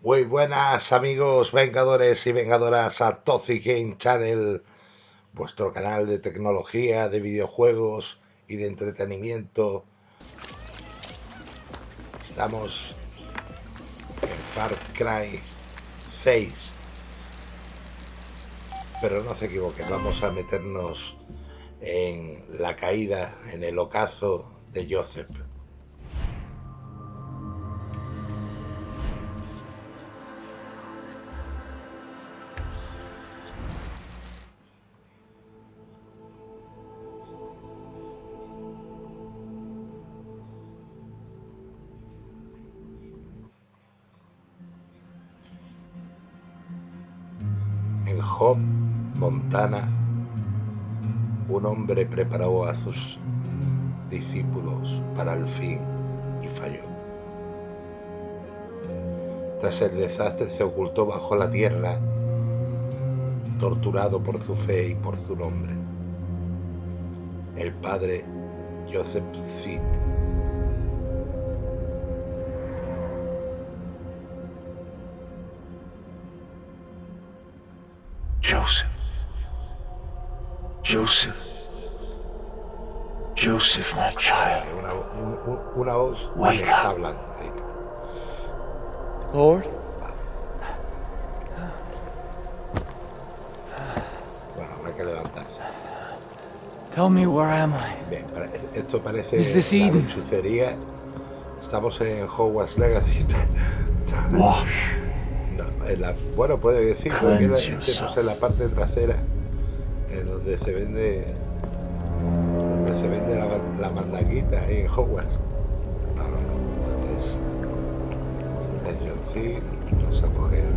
Muy buenas amigos vengadores y vengadoras a Toxic Game Channel, vuestro canal de tecnología, de videojuegos y de entretenimiento. Estamos en Far Cry 6. Pero no se equivoquen, vamos a meternos en la caída, en el ocaso de Joseph. Preparó a sus discípulos para el fin y falló. Tras el desastre se ocultó bajo la tierra, torturado por su fe y por su nombre. El padre Joseph Seed. Joseph. Joseph. Joseph, my child. Una, un- un- una voz está up. hablando ahí. Lord? Bueno, habrá que levantarse. Tell me where am I? Bien, pare- esto parece la lechucería. Estamos en Hogwarts Legacy. Wash. No, en la- bueno, puede decir, porque la- Cleanse estemos en la parte trasera, en donde se vende la, la ahí en Hogwarts. No, no, no, esto el John vamos a coger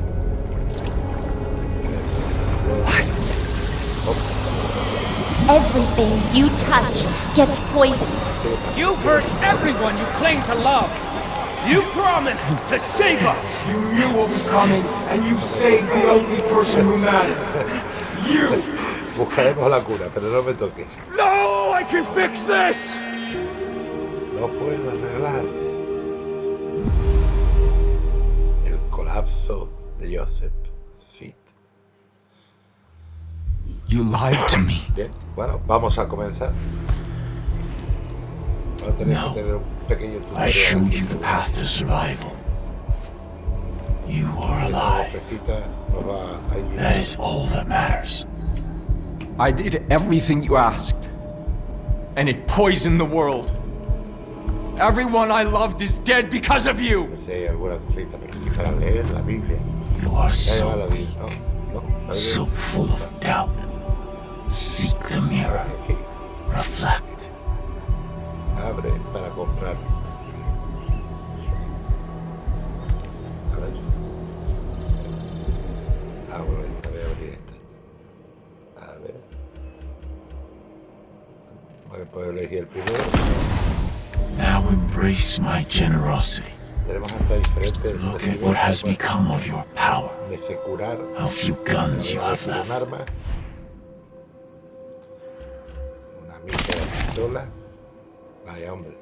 Everything you touch gets poisoned. You hurt everyone you claim to love. You promised to save us. You knew what was coming, and you saved the only person who mattered. You! Buscaremos la cura, pero no me toques. No, I can fix this. No puedo arreglar el colapso de Joseph Fit. You lied to me. Bien, bueno, vamos a comenzar. Vamos a tener No. que tener un pequeño I showed aquí. you the path to survival. You are alive. vocecita nos va a ayudar. That is all that matters. I did everything you asked, and it poisoned the world. Everyone I loved is dead because of you. No sé si hay alguna cosita, pero aquí para leer la Biblia. You are Ya lleva la so Biblia, ¿no? No, la Biblia. so full of doubt. Seek the mirror. Aquí, Reflect. abre para comprar. A A poder elegir el primero. Now embrace my generosity. Tenemos hasta diferentes Look at what has become of your power. Curar, How few guns you have un arma. Una mísera pistola. Vaya hombre.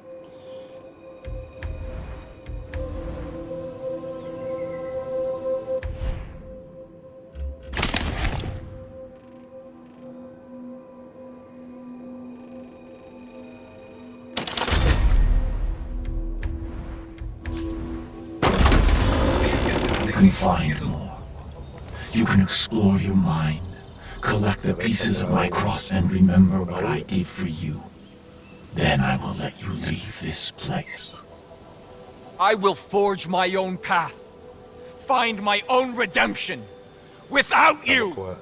Can find more. You can explore your mind, collect the pieces of my cross, and remember what I did for you. Then I will let you leave this place. I will forge my own path, find my own redemption. Without you, Como,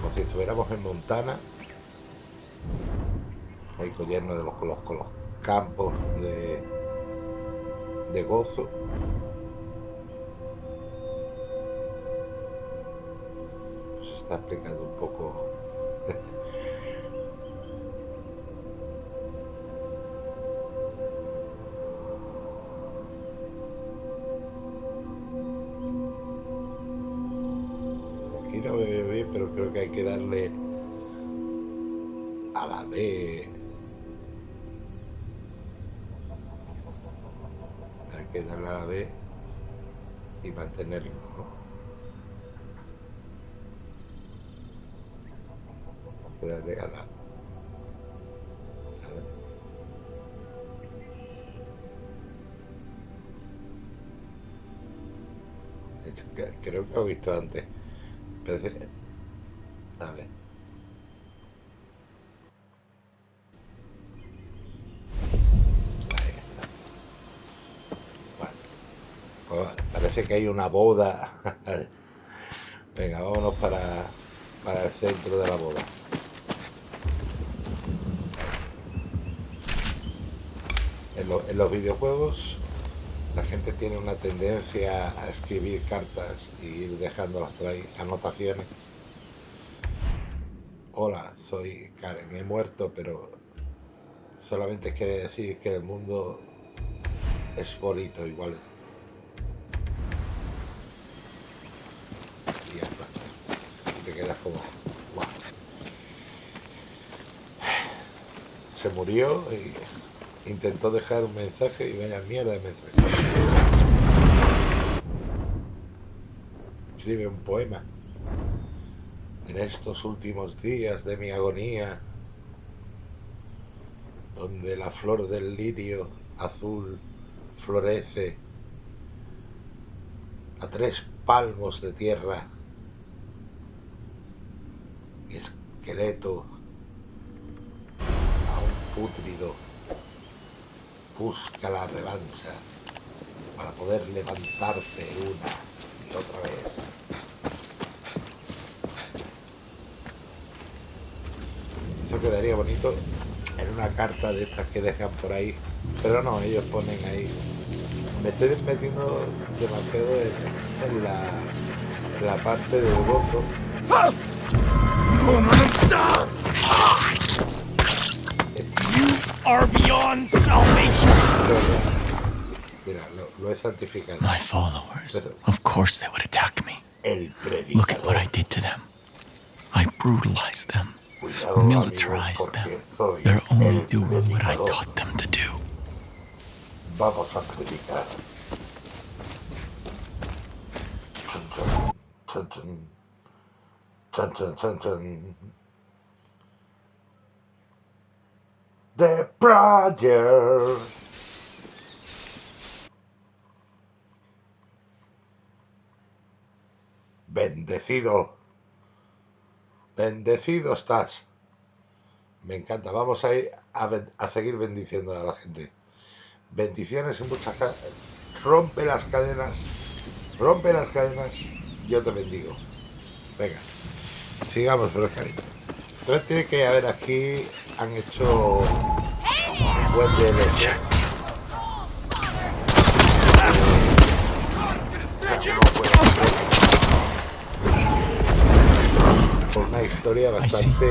como si estuviéramos en Montana. Ahí con lleno de los, con los, con los campos de, de gozo. Está explicando un poco. Aquí no veo bien, pero creo que hay que darle a la D. Hay que darle a la B y mantenerlo, ¿no? Voy a darle a la... a ver. De hecho, que- creo que lo he visto antes. Parece... A ver. Pues parece que hay una boda. Venga, vámonos para, para el centro de la boda. En, lo- en los videojuegos la gente tiene una tendencia a escribir cartas y ir dejándolas por ahí, anotaciones. Hola, soy Karen, he muerto, pero solamente quiere decir que el mundo es bonito igual. Y ya está. Y te quedas como, "Guau". Se murió y intentó dejar un mensaje y vaya mierda de mensaje. Escribe un poema. En estos últimos días de mi agonía, donde la flor del lirio azul florece a tres palmos de tierra, mi esqueleto aún pútrido busca la revancha para poder levantarse una y otra vez. Eso quedaría bonito en una carta de estas que dejan por ahí, pero no, ellos ponen ahí. Me estoy metiendo demasiado en, la, en la parte del gozo. Mira, lo he santificado. My followers. Of course they would attack me. Look at what. I did to them. I brutalized them, militarized them. They're only doing what I taught them to do. Vamos a predicar. Chun, chun, chun, chun. Chun, chun, chun, The Project. Bendecido. Bendecido estás. Me encanta. Vamos a ir a, seguir bendiciendo a la gente. Bendiciones y muchas Rompe las cadenas. Rompe las cadenas. Yo te bendigo. Venga. Sigamos por cariño. Entonces tiene que haber aquí. Han hecho un buen DLC. Una historia bastante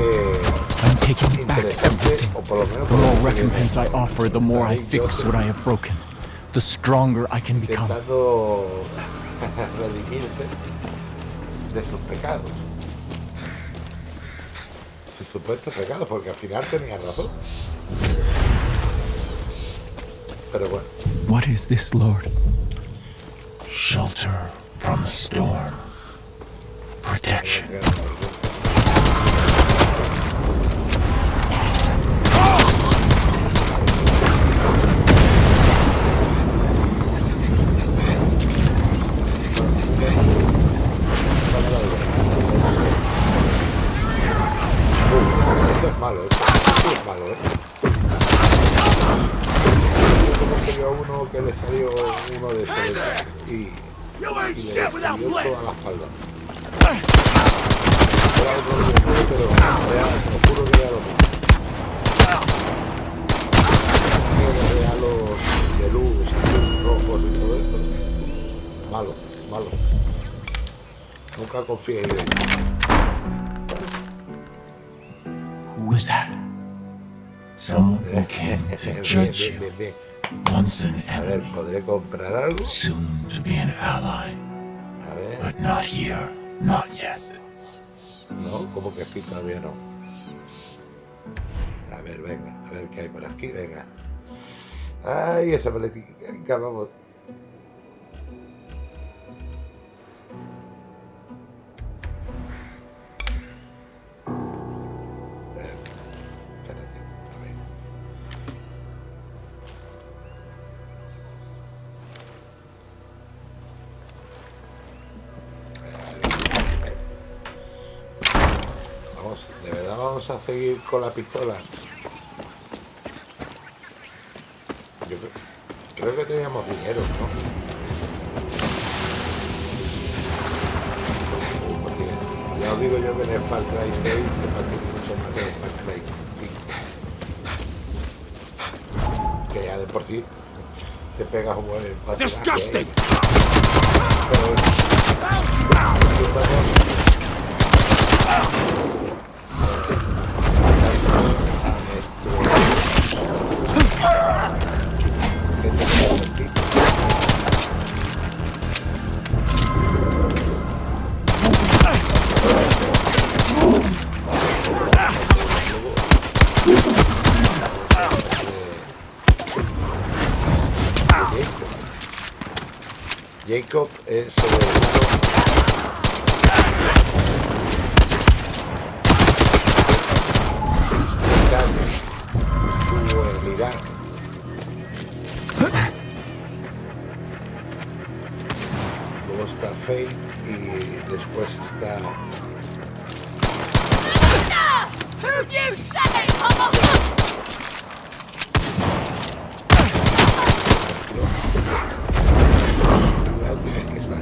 interesante, o por lo menos por lo recompense I offer, the more I fix what I have broken. The stronger I can become. intentando de sus pecados. Sus supuestos pecados, porque al final tenía razón. Pero bueno, What is this, Lord? Shelter from the storm. Protection. Nunca confíe en ellos. Who is that? Someone who came to Bien, judge you. Once an A ver, enemy, ¿podré comprar algo? soon to be an ally. A ver, But not here, not yet. no, ¿cómo que aquí todavía no? A ver, venga, a ver qué hay por aquí, venga. Ay, esa paletica, vamos. Vamos a seguir con la pistola. Yo creo, creo que teníamos dinero, ¿no? Porque ya os digo yo que en el Far Cry 6 se mucho más que el Far Cry 5. Que ya de por sí te pegas un buen ¿eh? Disgusting! Pero y después está Who you say, homo? Ahí tiene que estar.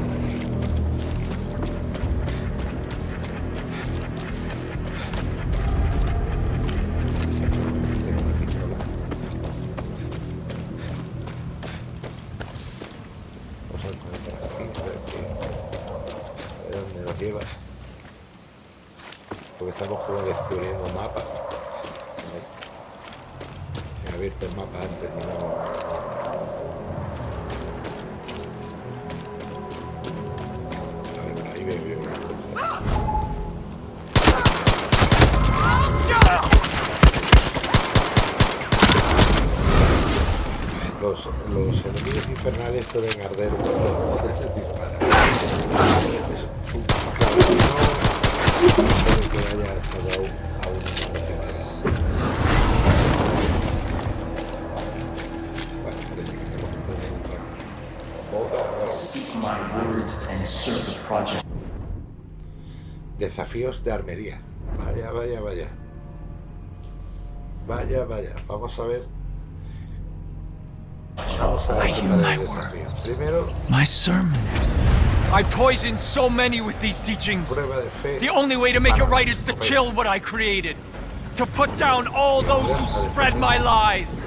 De armería. Vaya, vaya, vaya. Vaya, vaya. Vamos a ver. Vamos a ver I qué hear tal my el desafío. Primero, My sermon. I poisoned so many with these teachings. prueba de fe. The only way to make it right is to kill what I created. To put down all those who spread my lies.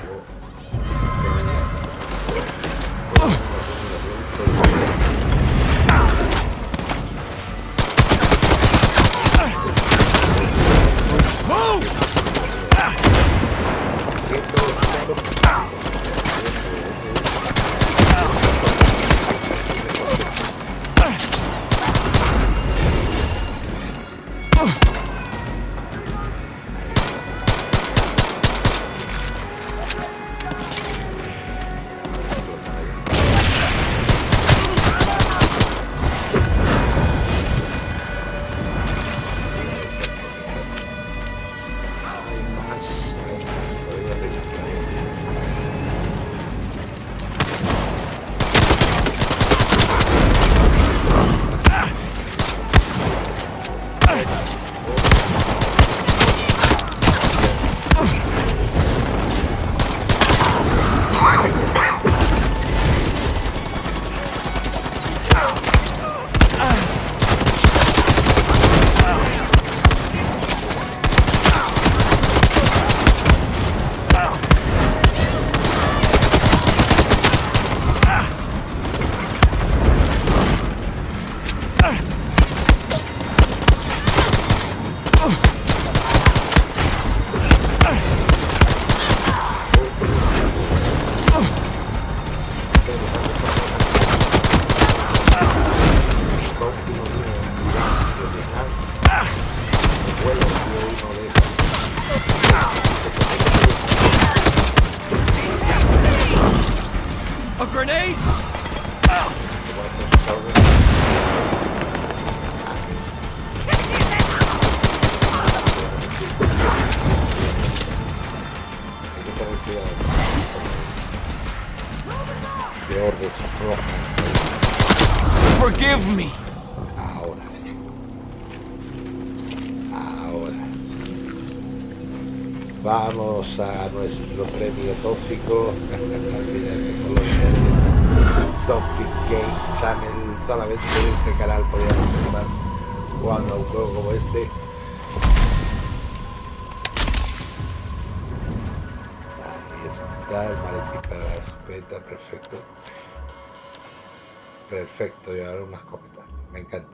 Perfecto, y ahora una escopeta. Me encanta.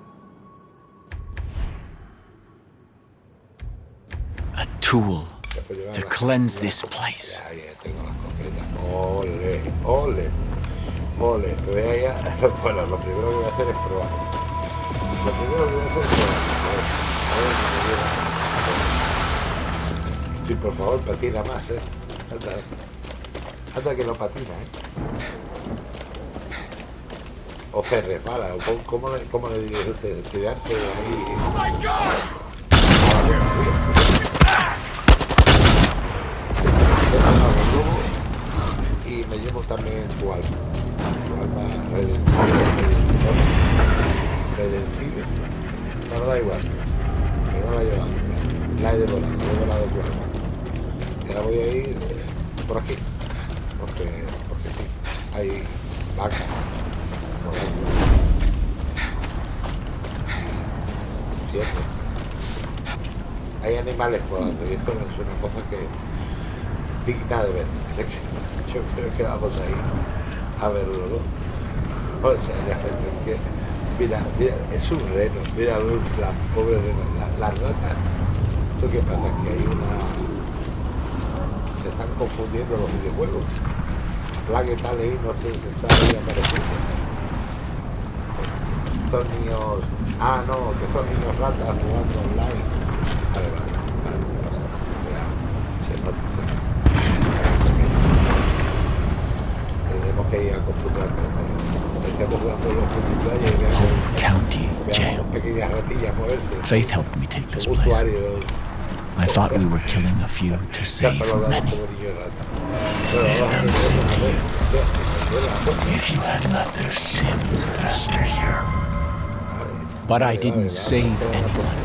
A tool to cleanse this place. Ya tengo la escopeta. Ole, ole, ole. Voy a ir a- Bueno, lo primero que voy a hacer es probar. Lo primero que voy a hacer es probar. A ver, a ver. Sí, por favor, patina más, eh. Anda, anda que no patina, eh. O se resbala, o cómo, cómo le, cómo le diría usted, tirarse ahí. Ah, y me llevo también tu alma. Tu alma. Redentiva. No, no da igual. Pero no la he llevado. La he devorado, he devorado tu alma. Y ahora voy a ir por aquí. Porque, porque sí. Hay vacas. Hay animales volando y eso es una cosa que digna de ver. Yo creo que vamos a ir a verlo, ¿no? O sea, es que, mira, mira, es un reno, mira la pobre reno, la, la rata. ¿Esto qué pasa? Que hay una... Se están confundiendo los videojuegos. Plague tal ahí, no sé si está ahí apareciendo. Son niños... Ah, no, que son niños ratas jugando online. Vale, vale, vale, no pasa nada. Ya, se nota, se nota. Tenemos que ir acostumbrando, pero estamos jugando los multiplayer y veamos, County veamos pequeñas ratillas moverse. Faith helped me take this place. I thought we were killing a few to save many. If you had let their sin fester here. Vale. But I Vale, didn't vale, save vale, vale, anyone.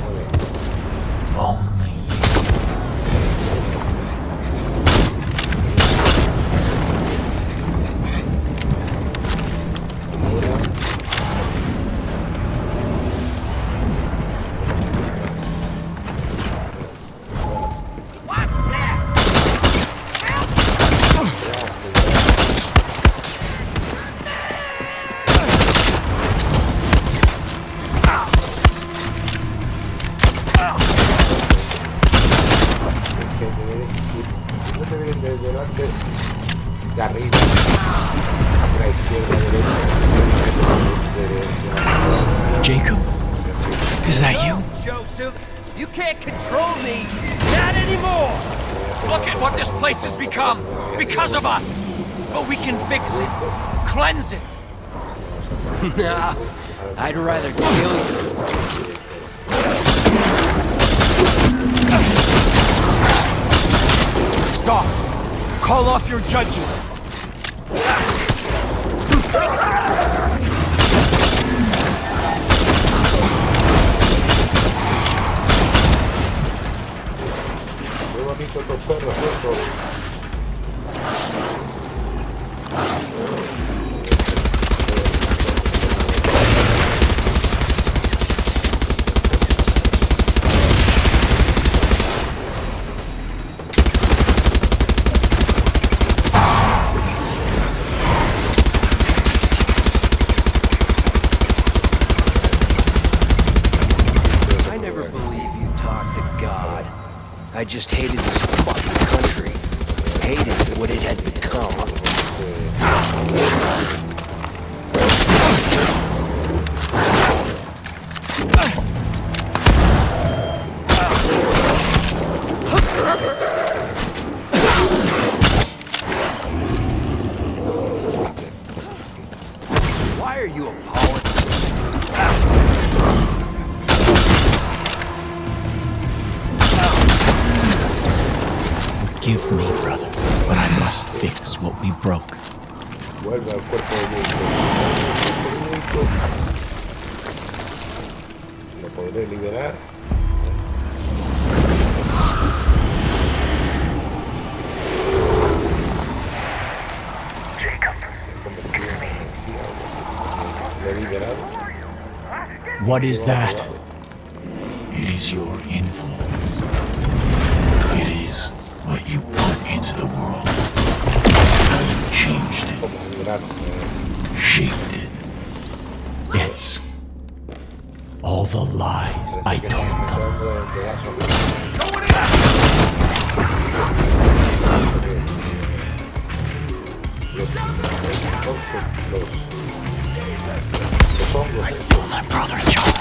I'd rather kill you. Stop. Call off your judges. Just hated al cuerpo de Lo podré liberar. What is that? It is your influence. It, Como un grano. eh, shaped it. It's all the lies I que told está them. dando de, de la sombra. Los, los, los, los hongos I estos, saw my brother John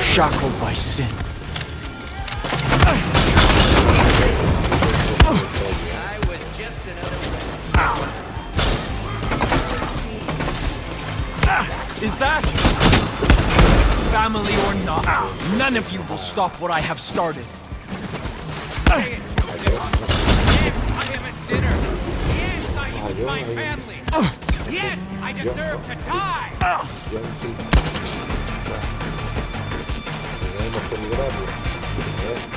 shackled by sin. None of you will stop what I have started. I am a sinner. Yes, I use my family. Yes, I deserve to die. yo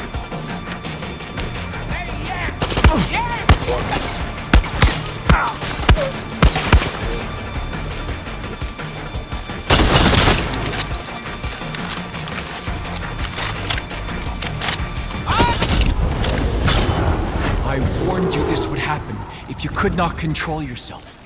could not control yourself.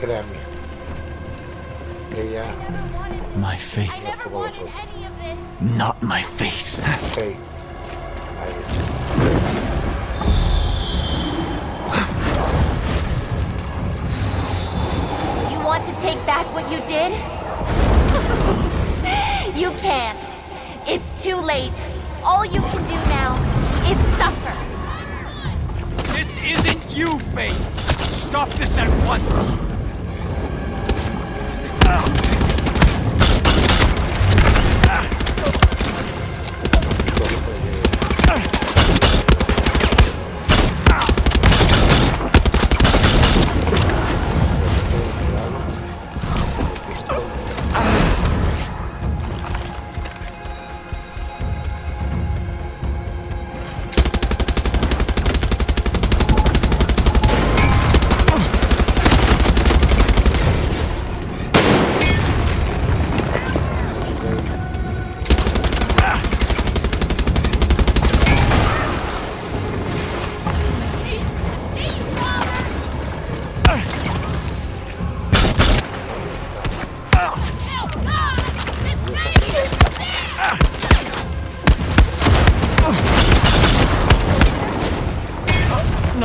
Créanme. Ella, My faith, I never como wanted any of this. not my faith. Faith. Ahí está. You want to take back what you did? you can't. It's too late. All you can do now is suffer. This isn't you, Faith! Stop this at once! now.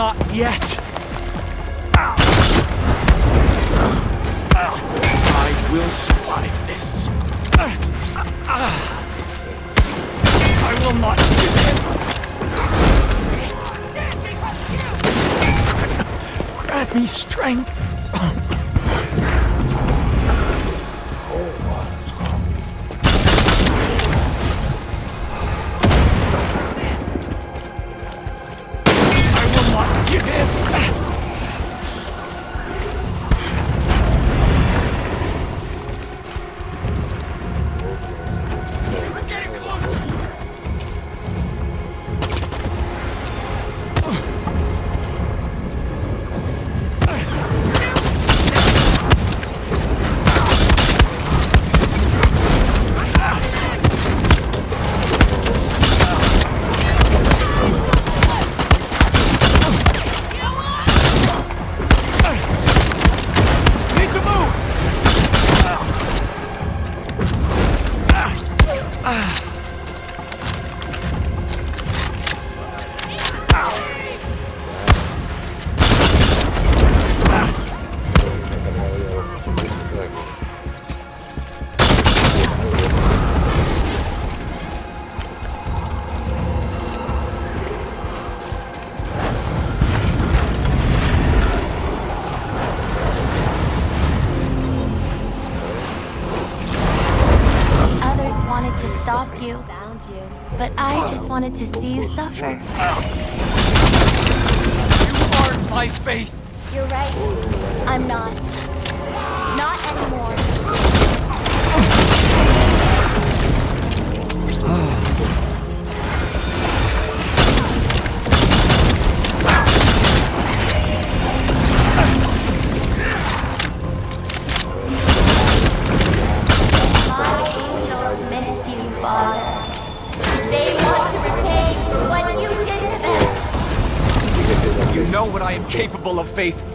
Not yet! I will survive this. I will not give in. Grant me strength. but I just wanted to see you suffer. You aren't my faith! You're right. I'm not. faith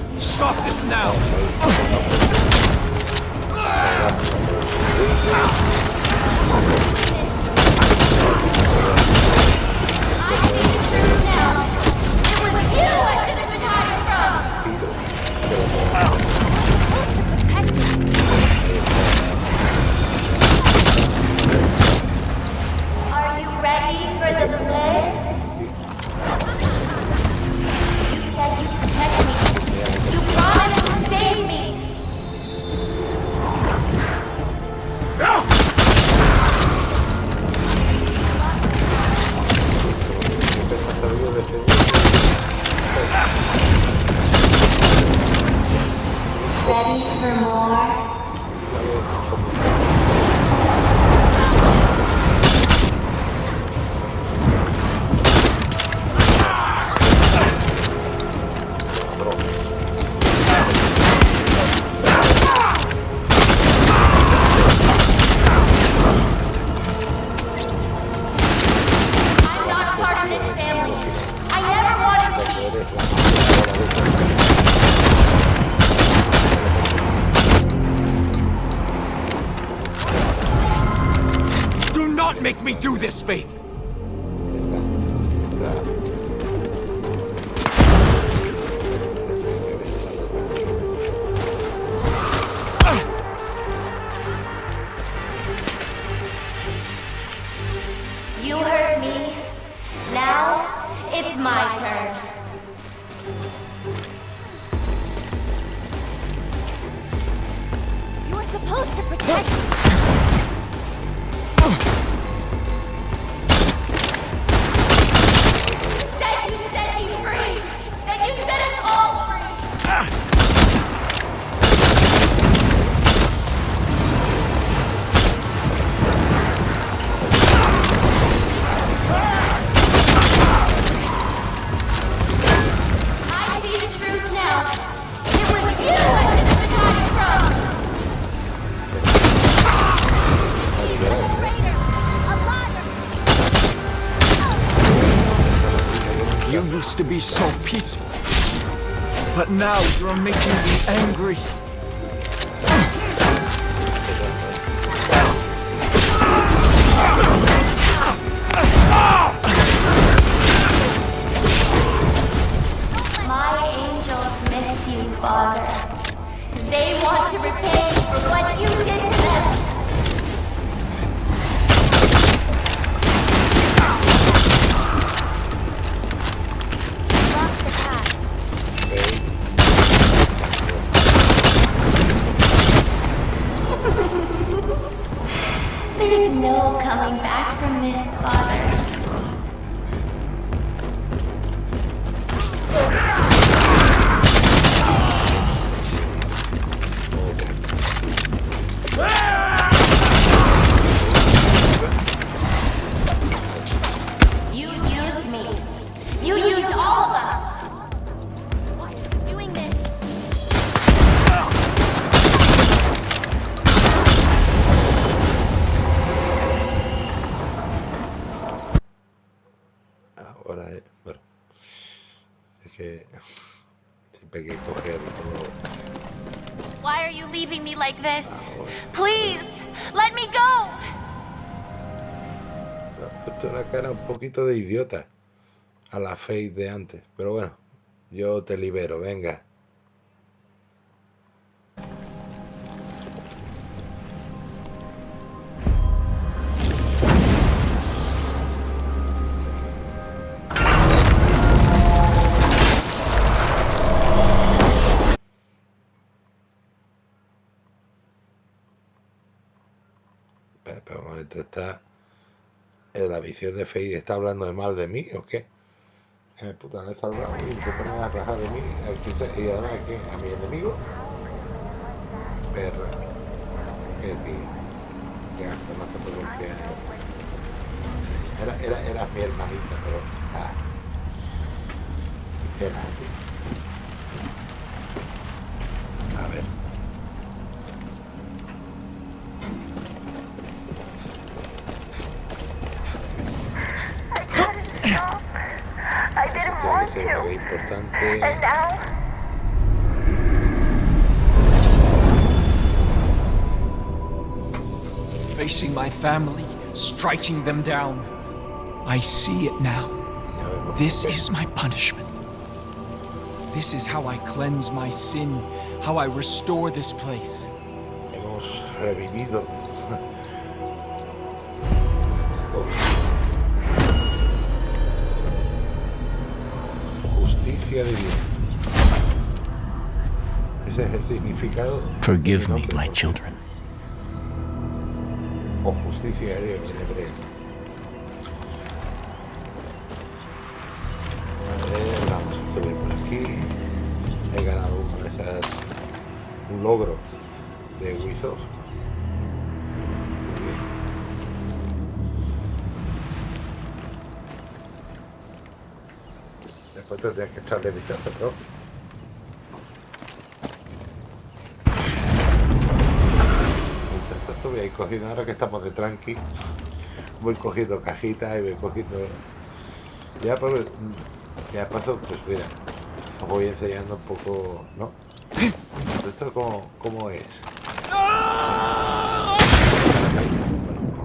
angry. leaving me like this. Please, let me go. Ha puesto la cara un poquito de idiota a la face de antes, pero bueno, yo te libero, venga. Está... La visión de Faith está hablando de mal de mí o qué? Eh, puta, le he salvado y se pone a rajar de mí y ahora que a mi enemigo. Perra. Qué tío. Qué asco, no se pronuncia. Era, era, era mi hermanita, pero. Ah. Qué lástima. A ver. Tiene want que ser to. muy importante. Facing my family, striking them down. I see it now. This is my punishment. This is how I cleanse my sin, how I restore this place. Hemos revivido. Justicia divina. Ese es el significado. de Forgive mi me, nombre, my ¿no? children. O justicia en hebreo. Echarle vistazo propio. Mientras voy a ir cogiendo, ahora que estamos de tranqui, voy cogiendo cajitas y voy cogiendo... Ya por... Ya paso, pues mira, os voy enseñando un poco, ¿no? ¿Esto cómo, cómo es?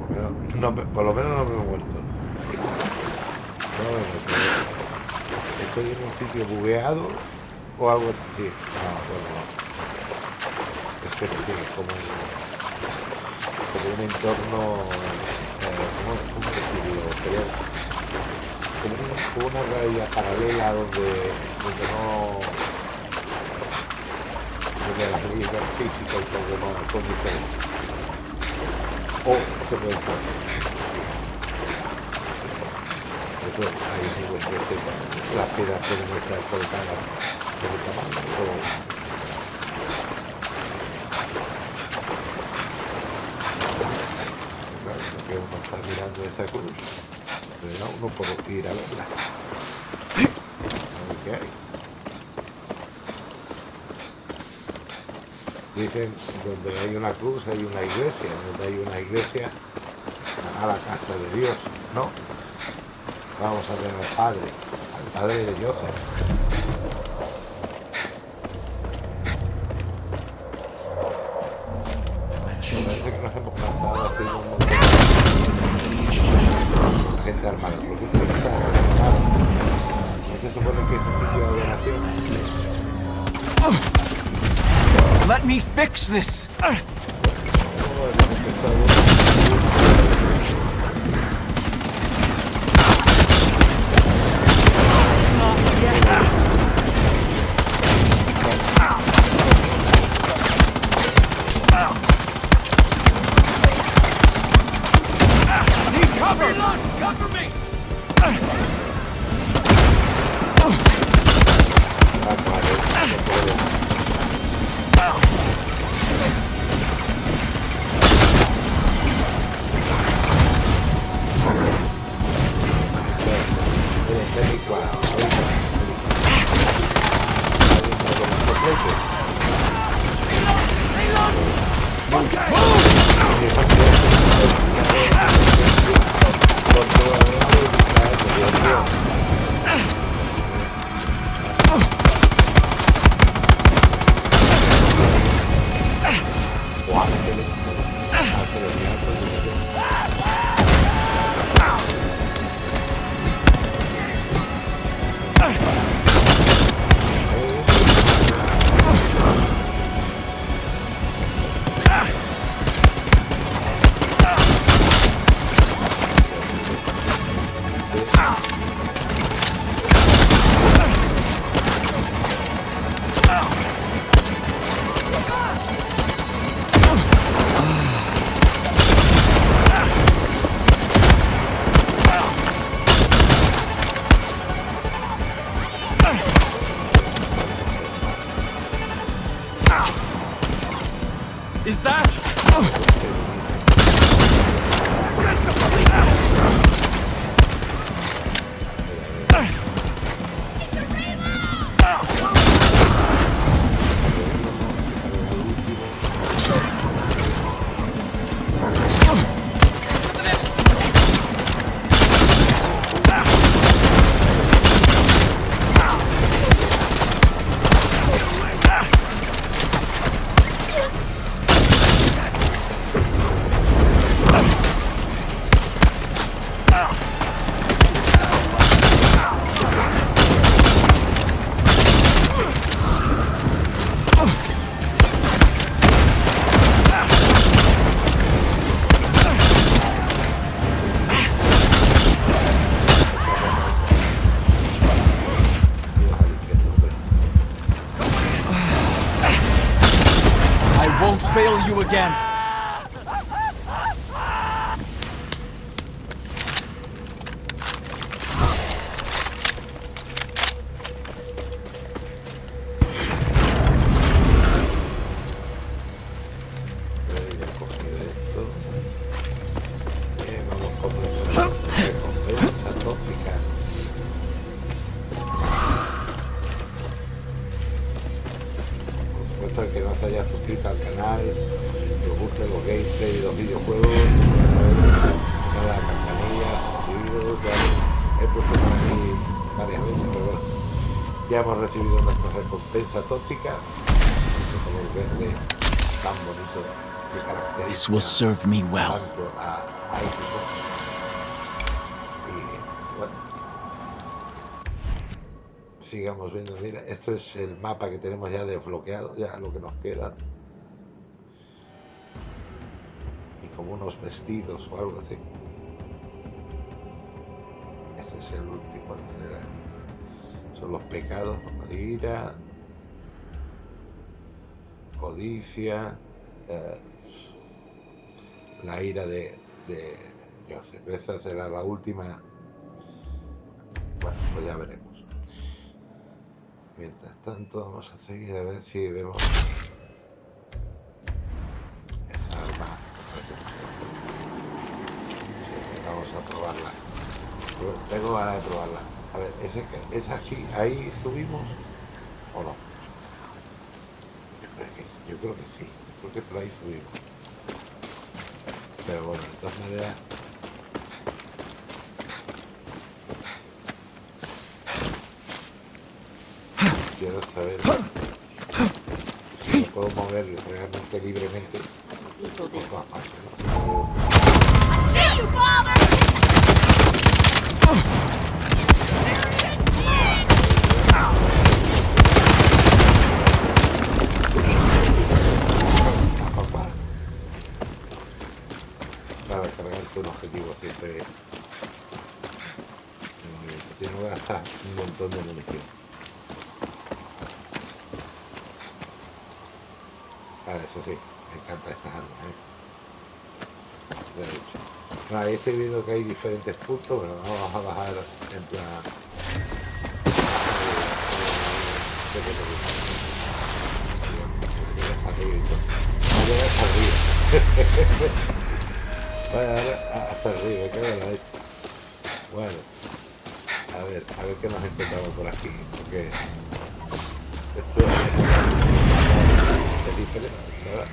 Bueno, por lo menos no por lo menos no me he muerto. No me he muerto. ¿Estoy en un sitio bugueado o algo así? No, bueno, no. Es que sí, es como, como un entorno, eh, ¿cómo, cómo decirlo? Sería como, como una realidad paralela donde, donde no donde las leyes físicas y todo lo demás son diferentes. O se puede Eso ahí digo, es que las piedras pueden estar colocadas o Claro, lo que uno está mirando esa cruz, le da uno por ir a verla. A ver qué hay. Dicen donde hay una cruz hay una iglesia, donde hay una iglesia a la casa de Dios, ¿no? Vamos a ver al Padre, al Padre de Joseph. Parece que nos hemos cansado haciendo un montón de gente armada. ¿Por qué tiene que estar armada? ¿No se supone que es un sitio de adoración? Let me fix this! Again. Recompensa tóxica, ese color verde tan bonito que caracteriza This will serve me well. tanto a, a Xbox. Y bueno, sigamos viendo. Mira, esto es el mapa que tenemos ya desbloqueado, ya lo que nos queda. Y como unos vestidos o algo así. Este es el último. Son los pecados, ira, codicia, eh, la ira de, de Joseph. Esa será la última. Bueno, pues ya veremos. Mientras tanto, vamos a seguir a ver si vemos esa arma. Vamos a probarla. Tengo ganas de probarla. A ver, ¿ese, que- ¿es aquí? ¿Ahí subimos? ¿O no? Creo que, yo creo que sí. Creo que por ahí subimos. Pero bueno, de todas maneras. Quiero saber si me puedo mover realmente libremente por todas partes. ¿no? See you, father! Papá. Para cargarte un objetivo siempre. mm, Si no gastas un montón de munición. Vale, eso sí, me encantan estas armas, ¿eh? De hecho. No, ahí estoy viendo que hay diferentes puntos, pero vamos a bajar en plan. eh, eh, arribito. Va a llegar hasta arriba. Vaya, ahora hasta arriba, que la. Bueno, a ver, a ver qué nos encontramos por aquí, porque esto es diferente, ¿verdad?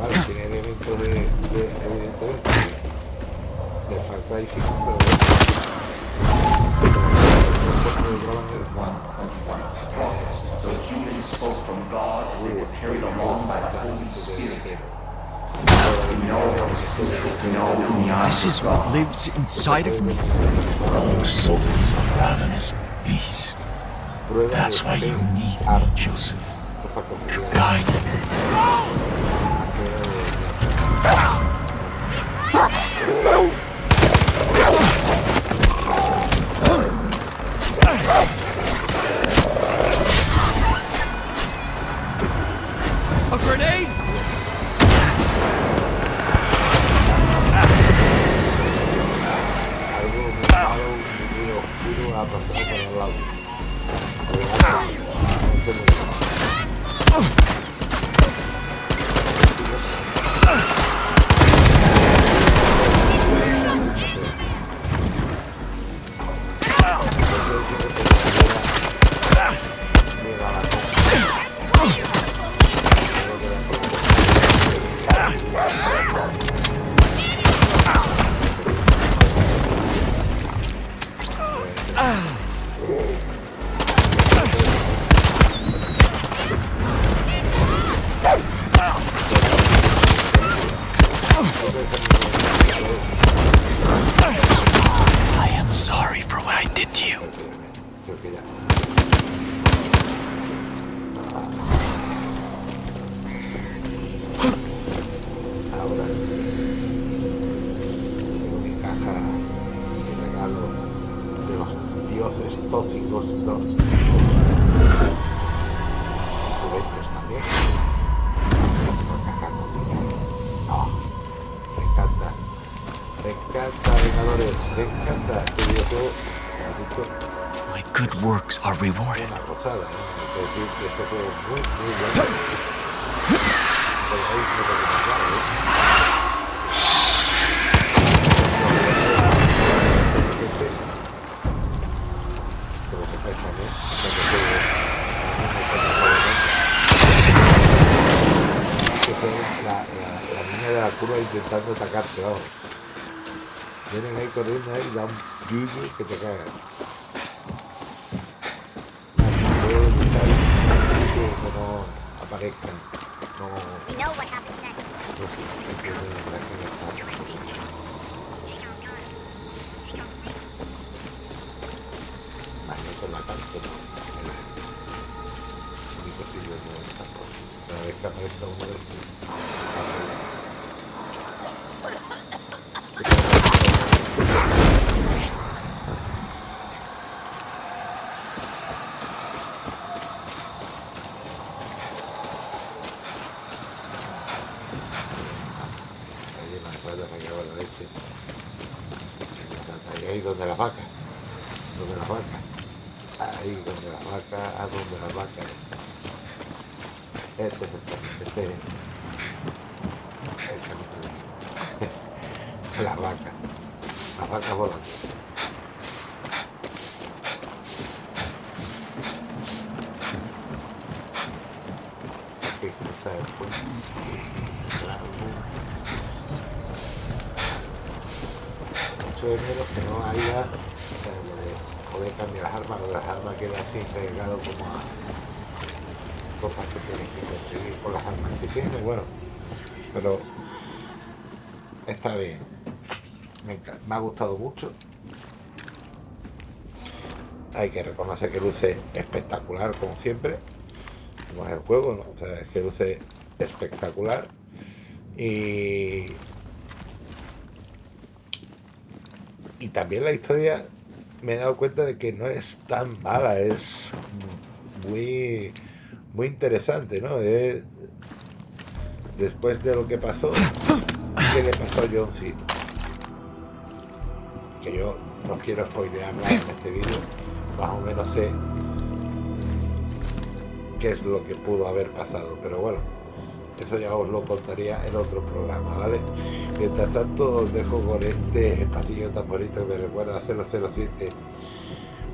Vale, tiene elementos de, de Far Cry 5, pero The humans spoke from God as they were carried along by the. This is what lives inside of me. Your soul is a ravenous beast. That's why you need me, Joseph. To guide you. A I niña de la curva intentando atacarte, vamos. Vienen ahí corriendo ahí y da un yuyu que te cagas. No aparezcan. No, You know what happens next. no sé, que que está. Más no con la parte, no. El único sitio donde está por. Cada vez que aparezca uno de estos. pasa. Ahí en las ruedas me cago en la leche. Ahí, ahí donde las vacas. Donde las vacas. Ahí donde las vacas. A donde las vacas. Este es el camino. Este es el camino. Las vacas. Las vacas volando. Hay que cruzar el puente. Claro. Echo de menos que no haya eh, lo de poder cambiar las armas, lo de las armas queda así relegado como a cosas que tienes que conseguir con las armas que tienes, bueno, pero está bien. Me, enca- me gustado mucho. Hay que reconocer que luce espectacular, como siempre. Es el juego, ¿no? Que luce espectacular. Y y también la historia me he dado cuenta de que no es tan mala, es muy muy interesante, ¿no? Es- después de lo que pasó, ¿qué le pasó a John Cena? Que yo no quiero spoilear nada en este vídeo, más o menos sé qué es lo que pudo haber pasado, pero bueno, eso ya os lo contaría en otro programa, ¿vale? Mientras tanto os dejo con este pasillo tan bonito que me recuerda a 007,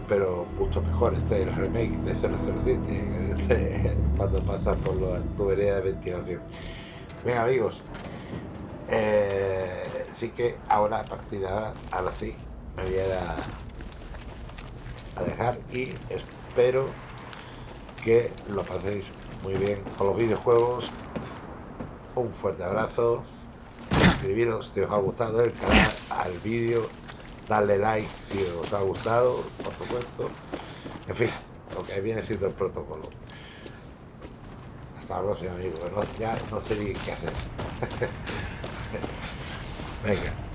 pero mucho mejor, este es el remake de 007, este, cuando pasas por la tubería de ventilación. Bien amigos, eh, sí que ahora a partir ahora, ahora sí, me voy a, dejar y espero que lo paséis muy bien con los videojuegos. Un fuerte abrazo. Suscribiros si os ha gustado el canal, al vídeo, darle like si os ha gustado, por supuesto. En fin, lo que viene siendo el protocolo. Hasta la próxima, amigos. Ya no sé ni qué hacer. Venga.